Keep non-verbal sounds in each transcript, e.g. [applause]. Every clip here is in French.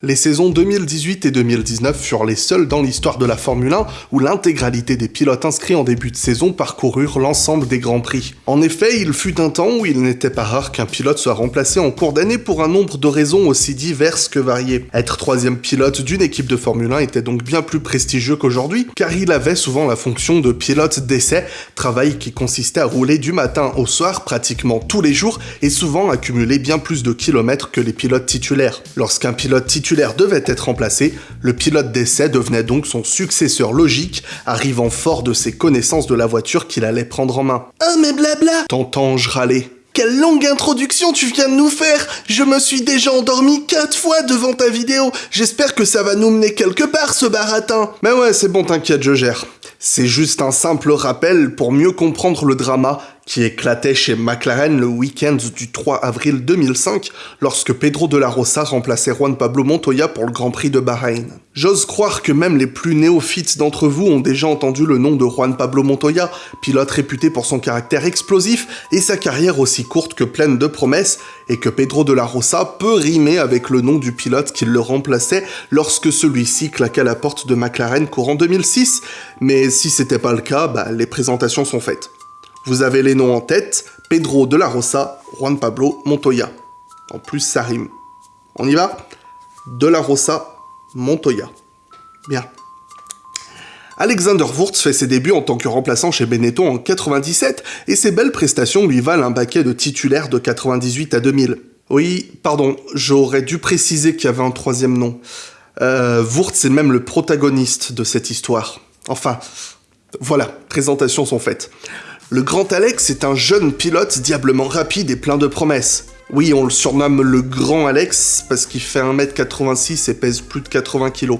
Les saisons 2018 et 2019 furent les seules dans l'histoire de la Formule 1 où l'intégralité des pilotes inscrits en début de saison parcoururent l'ensemble des Grands Prix. En effet, il fut un temps où il n'était pas rare qu'un pilote soit remplacé en cours d'année pour un nombre de raisons aussi diverses que variées. Être troisième pilote d'une équipe de Formule 1 était donc bien plus prestigieux qu'aujourd'hui, car il avait souvent la fonction de pilote d'essai, travail qui consistait à rouler du matin au soir pratiquement tous les jours et souvent accumuler bien plus de kilomètres que les pilotes titulaires. Lorsqu'un pilote titulaire devait être remplacé, le pilote d'essai devenait donc son successeur logique, arrivant fort de ses connaissances de la voiture qu'il allait prendre en main. Ah mais blabla T'entends-je râler quelle longue introduction tu viens de nous faire Je me suis déjà endormi quatre fois devant ta vidéo. J'espère que ça va nous mener quelque part, ce baratin. Mais ouais, c'est bon, t'inquiète, je gère. C'est juste un simple rappel pour mieux comprendre le drama qui éclatait chez McLaren le week-end du 3 avril 2005 lorsque Pedro de la Rosa remplaçait Juan Pablo Montoya pour le Grand Prix de Bahreïn. J'ose croire que même les plus néophytes d'entre vous ont déjà entendu le nom de Juan Pablo Montoya, pilote réputé pour son caractère explosif et sa carrière aussi courte que pleine de promesses, et que Pedro de la Rosa peut rimer avec le nom du pilote qui le remplaçait lorsque celui-ci claqua la porte de McLaren courant 2006, mais si c'était pas le cas, bah, les présentations sont faites. Vous avez les noms en tête, Pedro de la Rosa, Juan Pablo Montoya. En plus, ça rime. On y va? De la Rosa, Montoya. Bien. Alexander Wurz fait ses débuts en tant que remplaçant chez Benetton en 97 et ses belles prestations lui valent un baquet de titulaire de 98 à 2000. Oui, pardon, j'aurais dû préciser qu'il y avait un troisième nom. Euh, Wurz est même le protagoniste de cette histoire. Enfin, voilà, présentations sont faites. Le Grand Alex est un jeune pilote diablement rapide et plein de promesses. Oui, on le surnomme le Grand Alex parce qu'il fait 1m86 et pèse plus de 80 kg.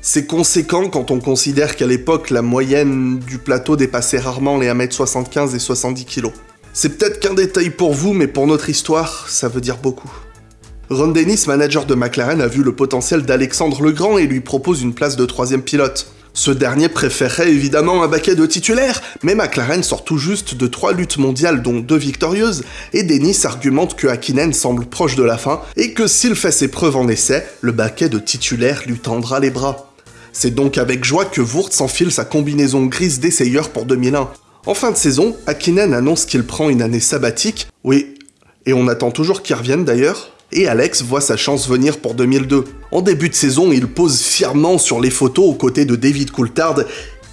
C'est conséquent quand on considère qu'à l'époque, la moyenne du plateau dépassait rarement les 1m75 et 70 kg. C'est peut-être qu'un détail pour vous, mais pour notre histoire, ça veut dire beaucoup. Ron Dennis, manager de McLaren, a vu le potentiel d'Alexandre le Grand et lui propose une place de troisième pilote. Ce dernier préférerait évidemment un baquet de titulaires, mais McLaren sort tout juste de trois luttes mondiales dont deux victorieuses, et Dennis argumente que Hakkinen semble proche de la fin, et que s'il fait ses preuves en essai, le baquet de titulaire lui tendra les bras. C'est donc avec joie que Wurtz enfile sa combinaison grise d'essayeur pour 2001. En fin de saison, Hakkinen annonce qu'il prend une année sabbatique, oui, et on attend toujours qu'il revienne d'ailleurs, et Alex voit sa chance venir pour 2002. En début de saison, il pose fièrement sur les photos aux côtés de David Coulthard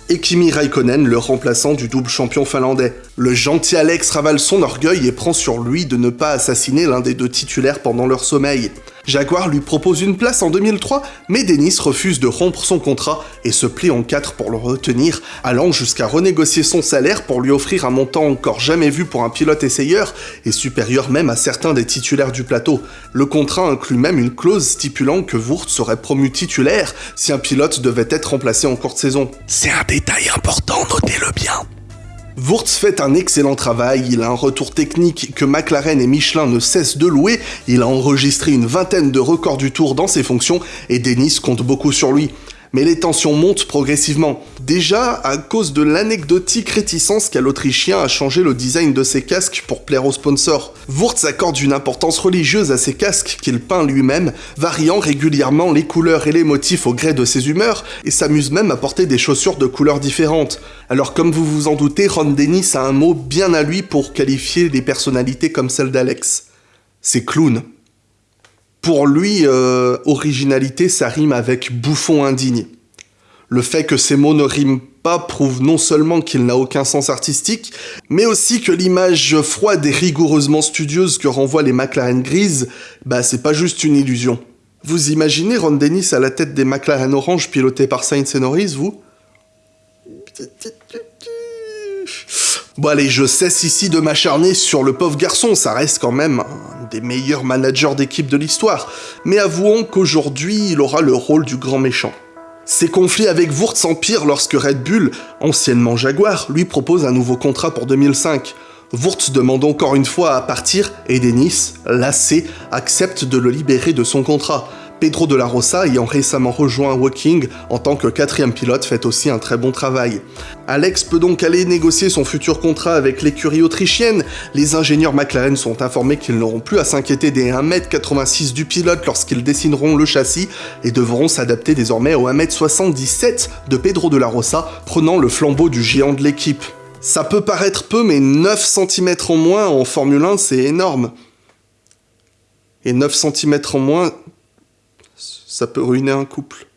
et Kimi Raikkonen, le remplaçant du double champion finlandais. Le gentil Alex ravale son orgueil et prend sur lui de ne pas assassiner l'un des deux titulaires pendant leur sommeil. Jaguar lui propose une place en 2003, mais Dennis refuse de rompre son contrat et se plie en quatre pour le retenir, allant jusqu'à renégocier son salaire pour lui offrir un montant encore jamais vu pour un pilote essayeur et supérieur même à certains des titulaires du plateau. Le contrat inclut même une clause stipulant que Wurth serait promu titulaire si un pilote devait être remplacé en courte saison. C'est un détail important, notez-le bien. Wurtz fait un excellent travail, il a un retour technique que McLaren et Michelin ne cessent de louer, il a enregistré une vingtaine de records du tour dans ses fonctions et Dennis compte beaucoup sur lui mais les tensions montent progressivement. Déjà à cause de l'anecdotique réticence qu'a l'Autrichien à changer le design de ses casques pour plaire aux sponsors. Wurtz accorde une importance religieuse à ses casques qu'il peint lui-même, variant régulièrement les couleurs et les motifs au gré de ses humeurs, et s'amuse même à porter des chaussures de couleurs différentes. Alors comme vous vous en doutez, Ron Dennis a un mot bien à lui pour qualifier des personnalités comme celle d'Alex. C'est clown. Pour lui, euh, originalité, ça rime avec bouffon indigne. Le fait que ces mots ne riment pas prouve non seulement qu'il n'a aucun sens artistique, mais aussi que l'image froide et rigoureusement studieuse que renvoient les McLaren grises, bah c'est pas juste une illusion. Vous imaginez Ron Dennis à la tête des McLaren orange pilotés par Sainz et Norris, vous? Bon allez, je cesse ici de m'acharner sur le pauvre garçon, ça reste quand même un des meilleurs managers d'équipe de l'histoire, mais avouons qu'aujourd'hui il aura le rôle du grand méchant. Ses conflits avec Wurtz s'empirent lorsque Red Bull, anciennement Jaguar, lui propose un nouveau contrat pour 2005. Wurtz demande encore une fois à partir et Dennis, lassé, accepte de le libérer de son contrat. Pedro de la Rosa ayant récemment rejoint Woking en tant que quatrième pilote fait aussi un très bon travail. Alex peut donc aller négocier son futur contrat avec l'écurie autrichienne. Les ingénieurs McLaren sont informés qu'ils n'auront plus à s'inquiéter des 1m86 du pilote lorsqu'ils dessineront le châssis et devront s'adapter désormais au 1m77 de Pedro de la Rosa, prenant le flambeau du géant de l'équipe. Ça peut paraître peu, mais 9 cm en moins en Formule 1, c'est énorme. Et 9 cm en moins, ça peut ruiner un couple.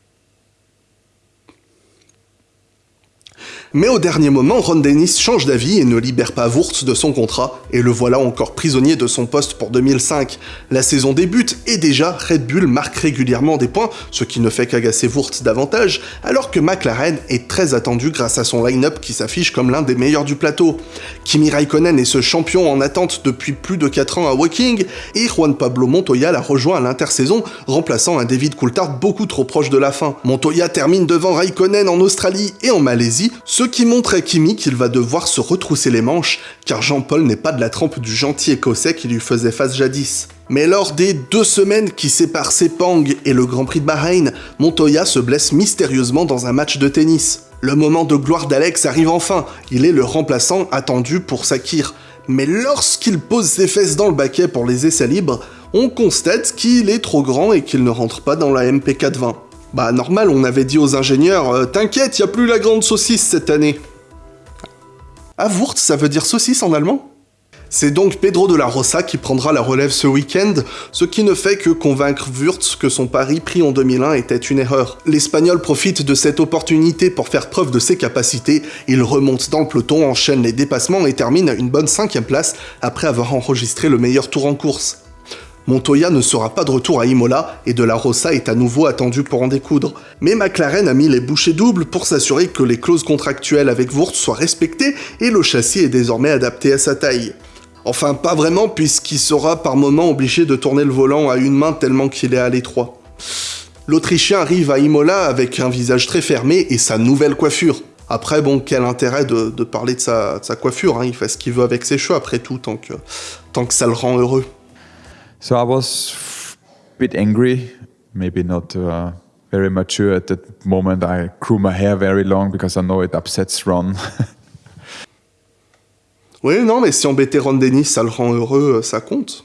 Mais au dernier moment, Ron Dennis change d'avis et ne libère pas Wurtz de son contrat, et le voilà encore prisonnier de son poste pour 2005. La saison débute, et déjà, Red Bull marque régulièrement des points, ce qui ne fait qu'agacer Wurtz davantage, alors que McLaren est très attendu grâce à son line-up qui s'affiche comme l'un des meilleurs du plateau. Kimi Raikkonen est ce champion en attente depuis plus de 4 ans à Woking, et Juan Pablo Montoya l'a rejoint à l'intersaison, remplaçant un David Coulthard beaucoup trop proche de la fin. Montoya termine devant Raikkonen en Australie et en Malaisie, ce qui montre à Kimi qu'il va devoir se retrousser les manches, car Jean-Paul n'est pas de la trempe du gentil écossais qui lui faisait face jadis. Mais lors des deux semaines qui séparent Sepang et le Grand Prix de Bahreïn, Montoya se blesse mystérieusement dans un match de tennis. Le moment de gloire d'Alex arrive enfin, il est le remplaçant attendu pour Sakir. Mais lorsqu'il pose ses fesses dans le baquet pour les essais libres, on constate qu'il est trop grand et qu'il ne rentre pas dans la MP420. Bah normal, on avait dit aux ingénieurs euh, T'inquiète, y a plus la grande saucisse cette année ». Ah, Wurtz, ça veut dire saucisse en allemand? C'est donc Pedro de la Rosa qui prendra la relève ce week-end, ce qui ne fait que convaincre Wurtz que son pari pris en 2001 était une erreur. L'Espagnol profite de cette opportunité pour faire preuve de ses capacités, il remonte dans le peloton, enchaîne les dépassements et termine à une bonne cinquième place après avoir enregistré le meilleur tour en course. Montoya ne sera pas de retour à Imola et De La Rosa est à nouveau attendu pour en découdre. Mais McLaren a mis les bouchées doubles pour s'assurer que les clauses contractuelles avec Wurtz soient respectées et le châssis est désormais adapté à sa taille. Enfin, pas vraiment, puisqu'il sera par moments obligé de tourner le volant à une main tellement qu'il est à l'étroit. L'Autrichien arrive à Imola avec un visage très fermé et sa nouvelle coiffure. Après, bon, quel intérêt de, parler de sa, coiffure, hein, il fait ce qu'il veut avec ses cheveux après tout, tant que ça le rend heureux. So I was a bit angry, maybe not uh, very mature at that moment. I grew my hair very long because I know it upsets Ron. [laughs] oui, non, mais si embêter Ron Dennis, ça le rend heureux, ça compte.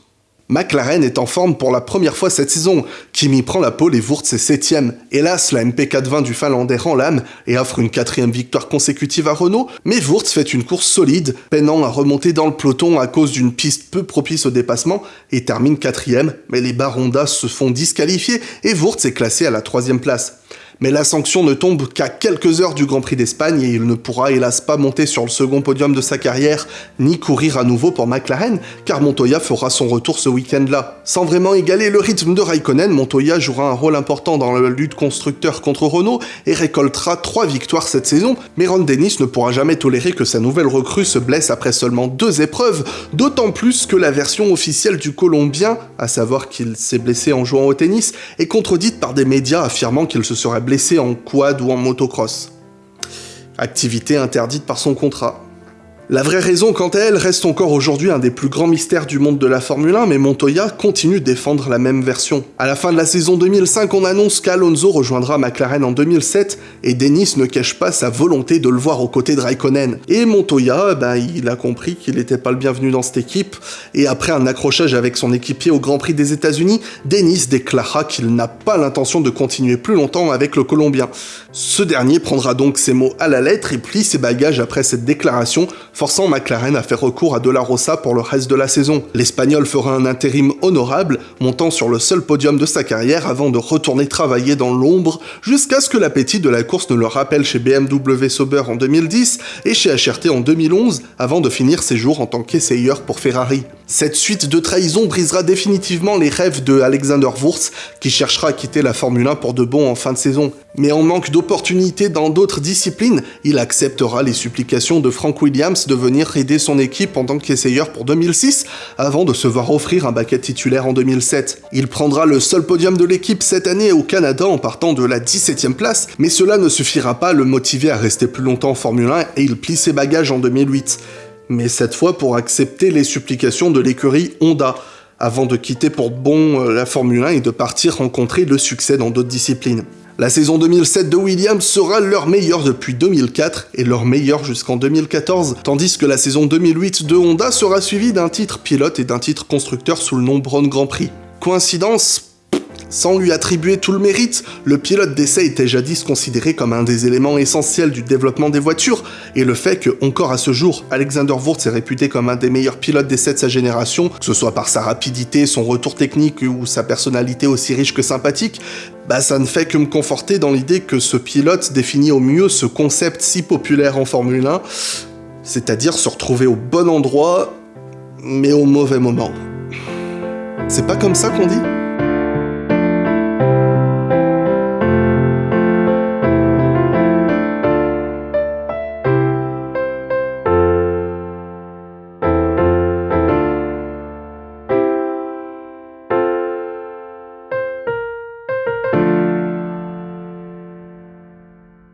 McLaren est en forme pour la première fois cette saison. Kimi prend la pole et Wurtz est septième. Hélas, la MP420 du Finlandais rend l'âme et offre une quatrième victoire consécutive à Renault, mais Wurtz fait une course solide, peinant à remonter dans le peloton à cause d'une piste peu propice au dépassement, et termine quatrième, mais les Barondas se font disqualifier et Wurtz est classé à la troisième place mais la sanction ne tombe qu'à quelques heures du Grand Prix d'Espagne et il ne pourra hélas pas monter sur le second podium de sa carrière, ni courir à nouveau pour McLaren, car Montoya fera son retour ce week-end-là. Sans vraiment égaler le rythme de Raikkonen, Montoya jouera un rôle important dans la lutte constructeur contre Renault et récoltera 3 victoires cette saison, mais Ron Dennis ne pourra jamais tolérer que sa nouvelle recrue se blesse après seulement deux épreuves, d'autant plus que la version officielle du Colombien, à savoir qu'il s'est blessé en jouant au tennis, est contredite par des médias affirmant qu'il se serait blessé en quad ou en motocross. Activité interdite par son contrat. La vraie raison, quant à elle, reste encore aujourd'hui un des plus grands mystères du monde de la Formule 1, mais Montoya continue de défendre la même version. À la fin de la saison 2005, on annonce qu'Alonso rejoindra McLaren en 2007, et Dennis ne cache pas sa volonté de le voir aux côtés de Raikkonen. Et Montoya, ben, il a compris qu'il n'était pas le bienvenu dans cette équipe, et après un accrochage avec son équipier au Grand Prix des États-Unis, Dennis déclara qu'il n'a pas l'intention de continuer plus longtemps avec le Colombien. Ce dernier prendra donc ses mots à la lettre et plie ses bagages après cette déclaration, forçant McLaren à faire recours à De La Rosa pour le reste de la saison. L'Espagnol fera un intérim honorable, montant sur le seul podium de sa carrière avant de retourner travailler dans l'ombre, jusqu'à ce que l'appétit de la course ne le rappelle chez BMW Sauber en 2010 et chez HRT en 2011, avant de finir ses jours en tant qu'essayeur pour Ferrari. Cette suite de trahisons brisera définitivement les rêves de Alexander Wurz, qui cherchera à quitter la Formule 1 pour de bon en fin de saison. Mais en manque d'opportunités dans d'autres disciplines, il acceptera les supplications de Frank Williams de venir aider son équipe en tant qu'essayeur pour 2006, avant de se voir offrir un baquet titulaire en 2007. Il prendra le seul podium de l'équipe cette année au Canada en partant de la 17ème place, mais cela ne suffira pas à le motiver à rester plus longtemps en Formule 1 et il plie ses bagages en 2008 mais cette fois pour accepter les supplications de l'écurie Honda. avant de quitter pour bon euh, la Formule 1 et de partir rencontrer le succès dans d'autres disciplines. La saison 2007 de Williams sera leur meilleure depuis 2004 et leur meilleure jusqu'en 2014, tandis que la saison 2008 de Honda sera suivie d'un titre pilote et d'un titre constructeur sous le nom Brown Grand Prix. Coïncidence sans lui attribuer tout le mérite, le pilote d'essai était jadis considéré comme un des éléments essentiels du développement des voitures, et le fait que, encore à ce jour, Alexander Wurz est réputé comme un des meilleurs pilotes d'essai de sa génération, que ce soit par sa rapidité, son retour technique ou sa personnalité aussi riche que sympathique, bah ça ne fait que me conforter dans l'idée que ce pilote définit au mieux ce concept si populaire en Formule 1, c'est-à-dire se retrouver au bon endroit, mais au mauvais moment. C'est pas comme ça qu'on dit?